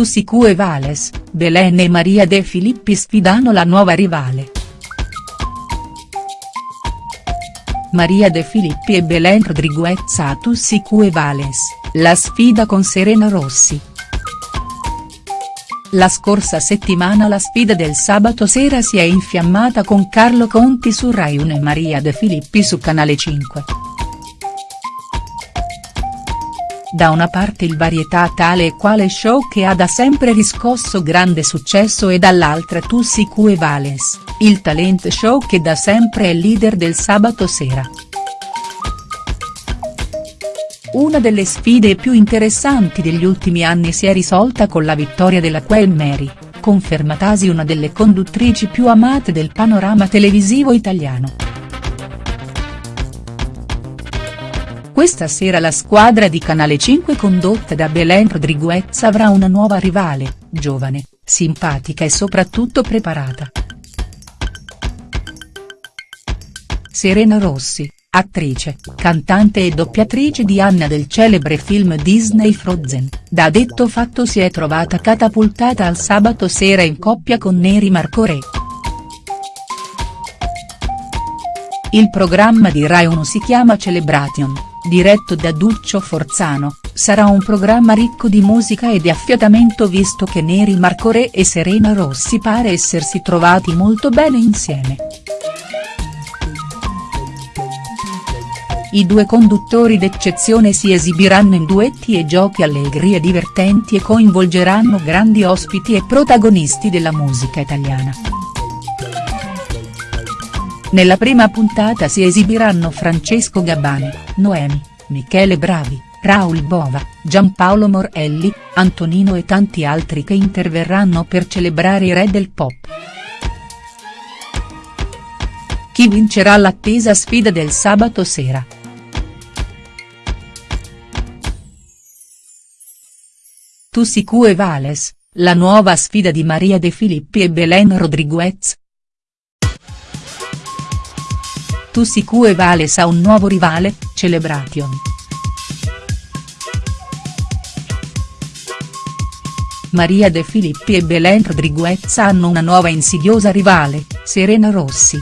Tussicu e Vales, Belen e Maria De Filippi sfidano la nuova rivale. Maria De Filippi e Belen Rodriguez a Tussicu e Vales, la sfida con Serena Rossi. La scorsa settimana la sfida del sabato sera si è infiammata con Carlo Conti su Rai 1 e Maria De Filippi su Canale 5. Da una parte il varietà tale e quale show che ha da sempre riscosso grande successo e dall'altra Tussicu e Vales, il talent show che da sempre è leader del sabato sera. Una delle sfide più interessanti degli ultimi anni si è risolta con la vittoria della Queen Mary, confermatasi una delle conduttrici più amate del panorama televisivo italiano. Questa sera la squadra di Canale 5 condotta da Belen Rodriguez avrà una nuova rivale, giovane, simpatica e soprattutto preparata. Serena Rossi, attrice, cantante e doppiatrice di Anna del celebre film Disney Frozen, da detto fatto si è trovata catapultata al sabato sera in coppia con Neri Marcoré. Il programma di Rai 1 si chiama Celebration, diretto da Duccio Forzano, sarà un programma ricco di musica e di affiatamento visto che Neri Marcoré e Serena Rossi pare essersi trovati molto bene insieme. I due conduttori d'eccezione si esibiranno in duetti e giochi allegri e divertenti e coinvolgeranno grandi ospiti e protagonisti della musica italiana. Nella prima puntata si esibiranno Francesco Gabbani, Noemi, Michele Bravi, Raul Bova, Giampaolo Morelli, Antonino e tanti altri che interverranno per celebrare i re del pop. Chi vincerà l'attesa sfida del sabato sera?. Tussicu e Vales, la nuova sfida di Maria De Filippi e Belen Rodriguez?. Tussicu e Vales ha un nuovo rivale, Celebration. Maria De Filippi e Belen Rodriguez hanno una nuova insidiosa rivale, Serena Rossi.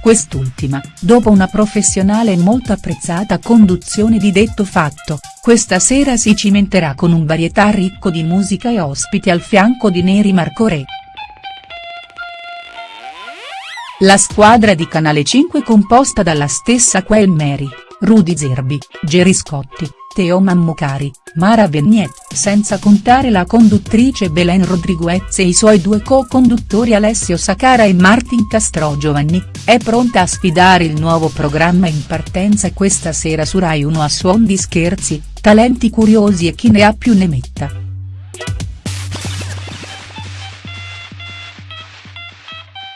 Quest'ultima, dopo una professionale e molto apprezzata conduzione di detto fatto, questa sera si cimenterà con un varietà ricco di musica e ospiti al fianco di Neri Marcoré. La squadra di Canale 5 composta dalla stessa Queen Mary, Rudy Zerbi, Gerry Scotti, Teo Mammucari, Mara Venier, senza contare la conduttrice Belen Rodriguez e i suoi due co-conduttori Alessio Sacara e Martin Castro Giovanni, è pronta a sfidare il nuovo programma in partenza questa sera su Rai 1 a suon di scherzi, talenti curiosi e chi ne ha più ne metta.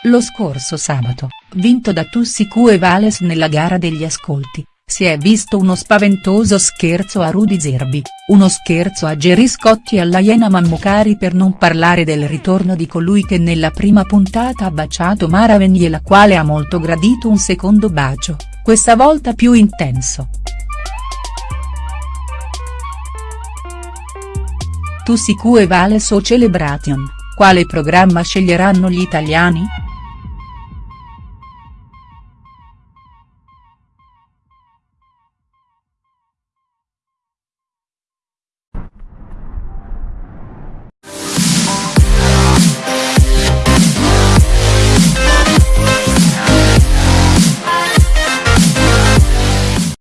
Lo scorso sabato, vinto da Tussicu e Vales nella gara degli ascolti, si è visto uno spaventoso scherzo a Rudy Zerbi, uno scherzo a Gerry Scotti e alla Iena Mammucari per non parlare del ritorno di colui che nella prima puntata ha baciato Mara Venier la quale ha molto gradito un secondo bacio, questa volta più intenso. Tussicu e Vales o Celebration, quale programma sceglieranno gli italiani?.